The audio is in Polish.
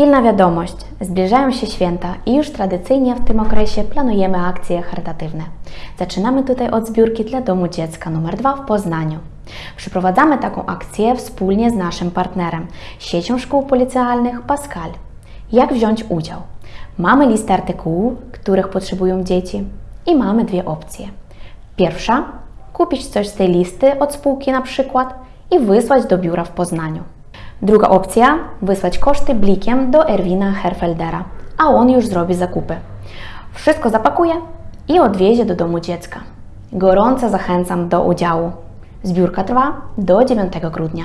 Pilna wiadomość, zbliżają się święta i już tradycyjnie w tym okresie planujemy akcje charytatywne. Zaczynamy tutaj od zbiórki dla Domu Dziecka nr 2 w Poznaniu. Przeprowadzamy taką akcję wspólnie z naszym partnerem, siecią szkół policjalnych Pascal. Jak wziąć udział? Mamy listę artykułów, których potrzebują dzieci i mamy dwie opcje. Pierwsza, kupić coś z tej listy od spółki na przykład i wysłać do biura w Poznaniu. Druga opcja, wysłać koszty blikiem do Erwina Herfeldera, a on już zrobi zakupy. Wszystko zapakuje i odwiezie do domu dziecka. Gorąco zachęcam do udziału. Zbiórka trwa do 9 grudnia.